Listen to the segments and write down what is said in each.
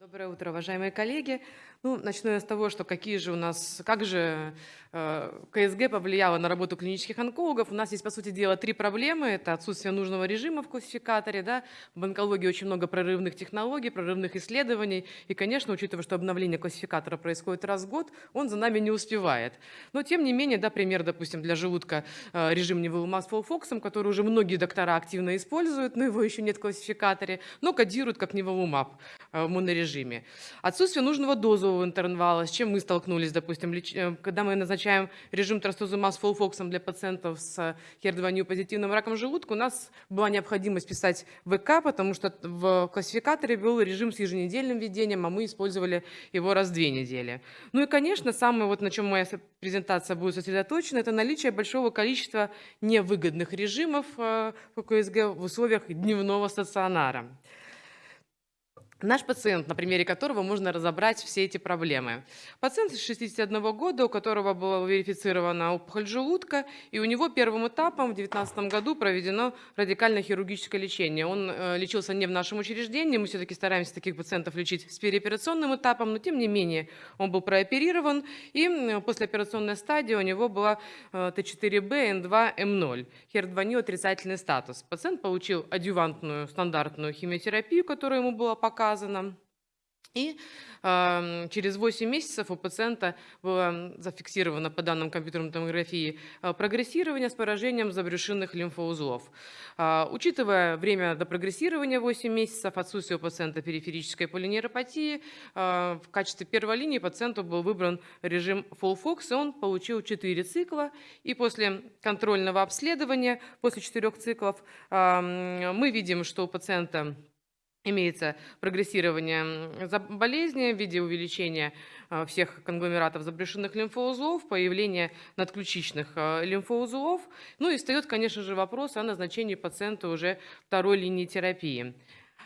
Доброе утро, уважаемые коллеги. Ну, начну я с того, что какие же у нас, как же э, КСГ повлияло на работу клинических онкологов. У нас есть, по сути дела, три проблемы. Это отсутствие нужного режима в классификаторе, да, в онкологии очень много прорывных технологий, прорывных исследований. И, конечно, учитывая, что обновление классификатора происходит раз в год, он за нами не успевает. Но, тем не менее, да, пример, допустим, для желудка э, режим невылума с фолфоксом, который уже многие доктора активно используют, но его еще нет в классификаторе, но кодируют как неволумаб э, в монорежиме. Отсутствие нужного дозу газового интервала, с чем мы столкнулись, допустим, э, когда мы назначаем режим трастузумаб с фолфоксом для пациентов с HER2 позитивным раком желудка, у нас была необходимость писать ВК, потому что в классификаторе был режим с еженедельным введением, а мы использовали его раз в две недели. Ну и, конечно, самое, вот на чем моя презентация будет сосредоточена, это наличие большого количества невыгодных режимов э, по КСГ в условиях дневного стационара. Наш пациент, на примере которого можно разобрать все эти проблемы. Пациент 61 года, у которого была верифицирована опухоль желудка, и у него первым этапом в 2019 году проведено радикальное хирургическое лечение. Он э, лечился не в нашем учреждении, мы все-таки стараемся таких пациентов лечить с переоперационным этапом, но тем не менее он был прооперирован, и послеоперационная стадия у него была э, Т4Б, Н2, М0, HER2 отрицательный статус. Пациент получил адювантную стандартную химиотерапию, которая ему была показана, показано. И э, через 8 месяцев у пациента было зафиксировано по данным компьютерной томографии э, прогрессирование с поражением забрюшинных лимфоузлов. Э, учитывая время до прогрессирования 8 месяцев, отсутствие у пациента периферической полинейропатии, э, в качестве первой линии пациенту был выбран режим FOLFOX, и он получил 4 цикла. И после контрольного обследования, после 4 циклов, э, мы видим, что у пациента имеется прогрессирование болезни в виде увеличения а, всех конгломератов забрешенных лимфоузлов, появление надключичных а, лимфоузлов. Ну и встает, конечно же, вопрос о назначении пациента уже второй линии терапии.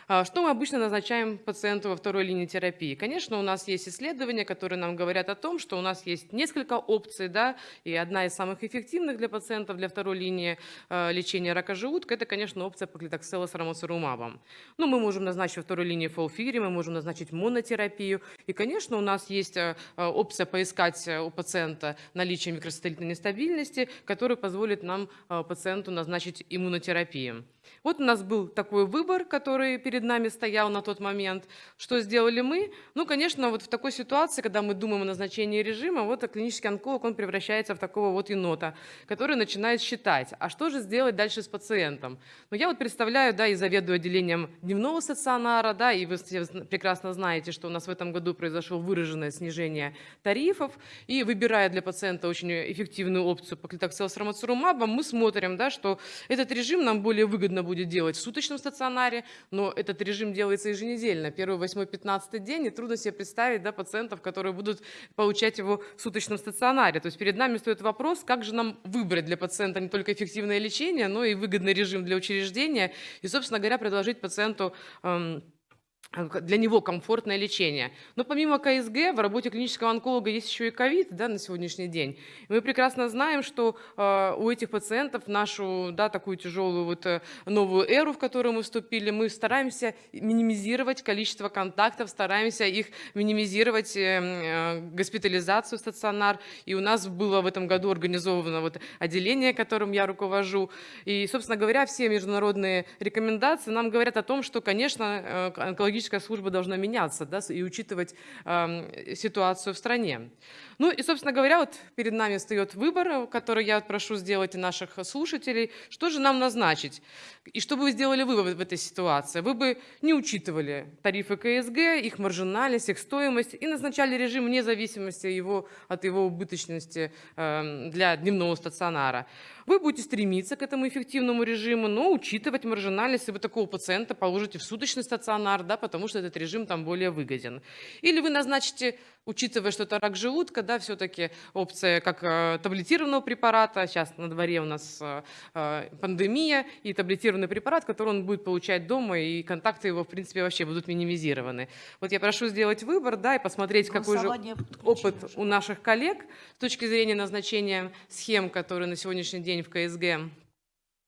А, что мы обычно назначаем пациенту во второй линии терапии? Конечно, у нас есть исследования, которые нам говорят о том, что у нас есть несколько опций, да, и одна из самых эффективных для пациентов для второй линии э, лечения рака желудка, это, конечно, опция поклитоксела с рамосурумабом. Ну, мы можем назначить во второй линии фолфири, мы можем назначить монотерапию, и, конечно, у нас есть э, опция поискать у пациента наличие микросателлитной нестабильности, которая позволит нам, пациенту, назначить иммунотерапию. Вот у нас был такой выбор, который перед нами стоял на тот момент. Что сделали мы? Ну, конечно, вот в такой ситуации, когда мы думаем о назначении режима, вот клинический онколог, он превращается в такого вот енота, который начинает считать, а что же сделать дальше с пациентом? Ну, я вот представляю, да, и заведую отделением дневного стационара, да, и вы прекрасно знаете, что у нас в этом году произошло выраженное снижение тарифов, и выбирая для пациента очень эффективную опцию по клитоксел мы смотрим, да, что этот режим нам более выгодно выгодно будет делать в суточном стационаре, но этот режим делается еженедельно, первый, восьмой, пятнадцатый день, и трудно себе представить да, пациентов, которые будут получать его в суточном стационаре. То есть перед нами стоит вопрос, как же нам выбрать для пациента не только эффективное лечение, но и выгодный режим для учреждения, и, собственно говоря, предложить пациенту эм, для него комфортное лечение. Но помимо КСГ в работе клинического онколога есть еще и ковид да, на сегодняшний день. мы прекрасно знаем, что э, у этих пациентов нашу да, такую тяжелую вот, э, новую эру, в которую мы вступили, мы стараемся минимизировать количество контактов, стараемся их минимизировать э, э, госпитализацию в стационар. И у нас было в этом году организовано вот отделение, которым я руковожу. И, собственно говоря, все международные рекомендации нам говорят о том, что, конечно, э, онкологические диагностическая служба должна меняться да, и учитывать э, ситуацию в стране. Ну и, собственно говоря, вот перед нами встает выбор, который я прошу сделать наших слушателей. Что же нам назначить? И что бы вы сделали вы в этой ситуации? Вы бы не учитывали тарифы КСГ, их маржинальность, их стоимость и назначали режим вне зависимости его, от его убыточности э, для дневного стационара. Вы будете стремиться к этому эффективному режиму, но учитывать маржинальность, если вы такого пациента положите в суточный стационар, да, потому что этот режим там более выгоден. Или вы назначите учитывая, что это рак желудка, да, все-таки опция как э, таблетированного препарата, сейчас на дворе у нас э, э, пандемия, и таблетированный препарат, который он будет получать дома, и контакты его, в принципе, вообще будут минимизированы. Вот я прошу сделать выбор, да, и посмотреть, какой же опыт у наших коллег с точки зрения назначения схем, которые на сегодняшний день в КСГ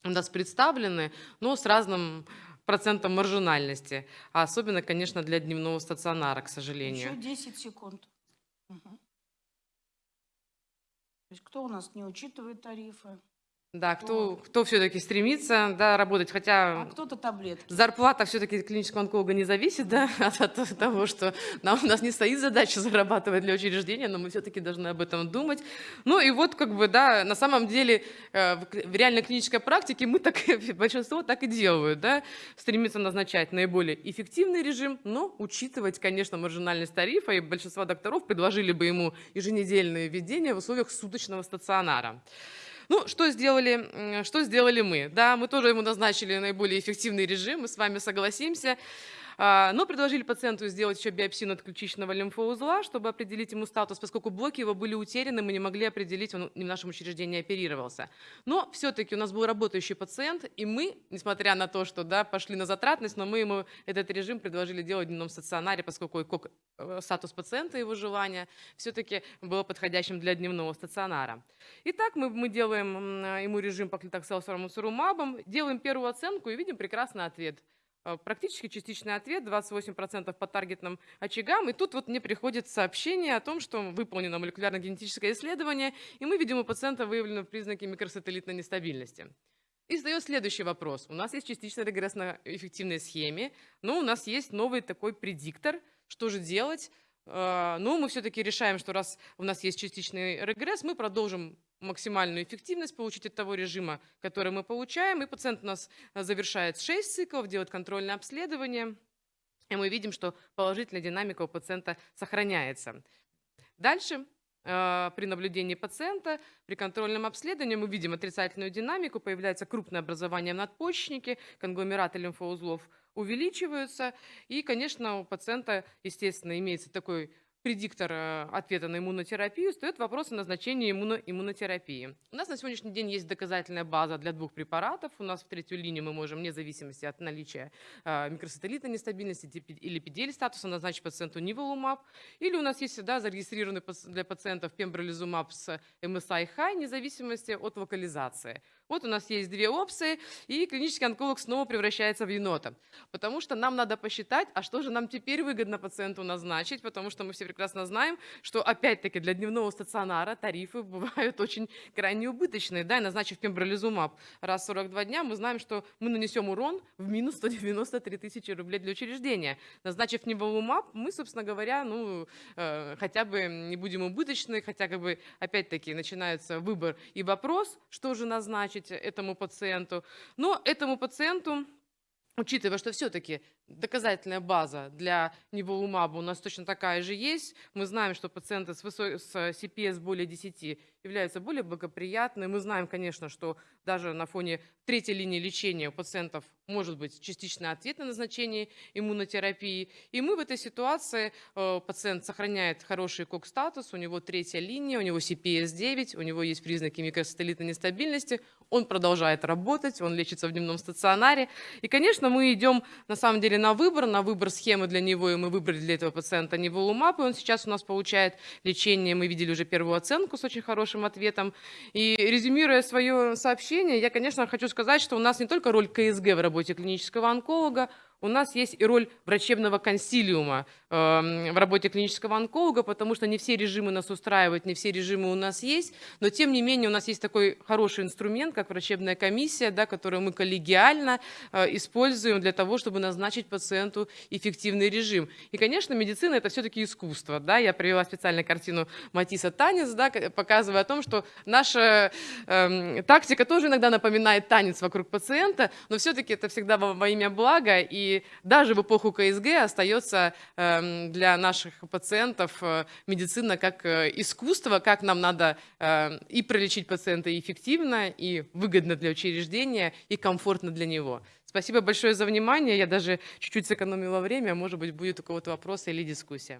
у нас представлены, но с разным процентом маржинальности, а особенно, конечно, для дневного стационара, к сожалению. Еще 10 секунд. Мгм. То есть кто у нас не учитывает тарифы, Да, кто, кто все-таки стремится да, работать, а хотя кто-то таблетки. зарплата все-таки клинического онколога не зависит да, от, от того, что нам, у нас не стоит задача зарабатывать для учреждения, но мы все-таки должны об этом думать. Ну и вот как бы, да, на самом деле э, в, в реальной клинической практике мы так, большинство так и делают, да, стремится назначать наиболее эффективный режим, но учитывать, конечно, маржинальность тарифа, и большинство докторов предложили бы ему еженедельное введение в условиях суточного стационара. Ну, что сделали, что сделали мы? Да, мы тоже ему назначили наиболее эффективный режим, мы с вами согласимся. А, Но предложили пациенту сделать еще биопсию надключичного лимфоузла, чтобы определить ему статус, поскольку блоки его были утеряны, мы не могли определить, он в нашем учреждении оперировался. Но все-таки у нас был работающий пациент, и мы, несмотря на то, что да, пошли на затратность, но мы ему этот режим предложили делать в дневном стационаре, поскольку КОК, э, статус пациента, его желание, все-таки было подходящим для дневного стационара. Итак, мы, мы делаем ему режим по сурумабом, делаем первую оценку и видим прекрасный ответ. Э, Практически частичный ответ, 28% по таргетным очагам. И тут вот мне приходит сообщение о том, что выполнено молекулярно-генетическое исследование, и мы видим у пациента выявлены признаки микросателлитной нестабильности. И встает следующий вопрос. У нас есть частично регрессно-эффективной схеме, но у нас есть новый такой предиктор. Что же делать? Э, Ну, мы все-таки решаем, что раз у нас есть частичный регресс, мы продолжим максимальную эффективность получить от того режима, который мы получаем. И пациент у нас завершает 6 циклов, делает контрольное обследование. И мы видим, что положительная динамика у пациента сохраняется. Дальше при наблюдении пациента, при контрольном обследовании мы видим отрицательную динамику, появляется крупное образование в надпочечнике, конгломераты лимфоузлов увеличиваются. И, конечно, у пациента, естественно, имеется такой предиктор э, ответа на иммунотерапию, встает вопрос о назначении иммуно- иммунотерапии. У нас на сегодняшний день есть доказательная база для двух препаратов. У нас в третью линию мы можем, вне зависимости от наличия э, микросателлитной нестабильности или педель статуса, назначить пациенту ниволумаб. Или у нас есть всегда зарегистрированный для пациентов пембролизумаб с MSI-high, вне зависимости от локализации. Вот у нас есть две опции, и клинический онколог снова превращается в енота. Потому что нам надо посчитать, а что же нам теперь выгодно пациенту назначить, потому что мы все прекрасно знаем, что опять-таки для дневного стационара тарифы бывают очень крайне убыточные. Да, и назначив пембролизумаб раз в 42 дня, мы знаем, что мы нанесем урон в минус 193 тысячи рублей для учреждения. Назначив неволумаб, мы, собственно говоря, ну, э, хотя бы не будем убыточны, хотя как бы опять-таки начинается выбор и вопрос, что же назначить этому пациенту. Но этому пациенту Учитывая, что все-таки доказательная база для неволумаба у нас точно такая же есть, мы знаем, что пациенты с, высо- с CPS более 10 являются более благоприятны. Мы знаем, конечно, что даже на фоне третьей линии лечения у пациентов может быть частичный ответ на назначение иммунотерапии. И мы в этой ситуации, э, пациент сохраняет хороший кок-статус, у него третья линия, у него CPS 9, у него есть признаки микросателлитной нестабильности, он продолжает работать, он лечится в дневном стационаре. И, конечно, мы идем на самом деле на выбор, на выбор схемы для него, и мы выбрали для этого пациента неволумаб, и он сейчас у нас получает лечение, мы видели уже первую оценку с очень хорошим ответом. И резюмируя свое сообщение, я, конечно, хочу сказать, что у нас не только роль КСГ в работе клинического онколога, у нас есть и роль врачебного консилиума э, в работе клинического онколога, потому что не все режимы нас устраивают, не все режимы у нас есть, но тем не менее у нас есть такой хороший инструмент, как врачебная комиссия, да, которую мы коллегиально э, используем для того, чтобы назначить пациенту эффективный режим. И, конечно, медицина – это все-таки искусство. Да? Я привела специально картину Матисса «Танец», да, ка- показывая о том, что наша эм, тактика тоже иногда напоминает танец вокруг пациента, но все-таки это всегда во имя блага, и даже в эпоху КСГ остается эм, для наших пациентов э, медицина как э, искусство, как нам надо э, и пролечить пациента эффективно, и выгодно для учреждения, и комфортно для него. Спасибо большое за внимание. Я даже чуть-чуть сэкономила время. Может быть, будет у кого-то вопросы или дискуссия.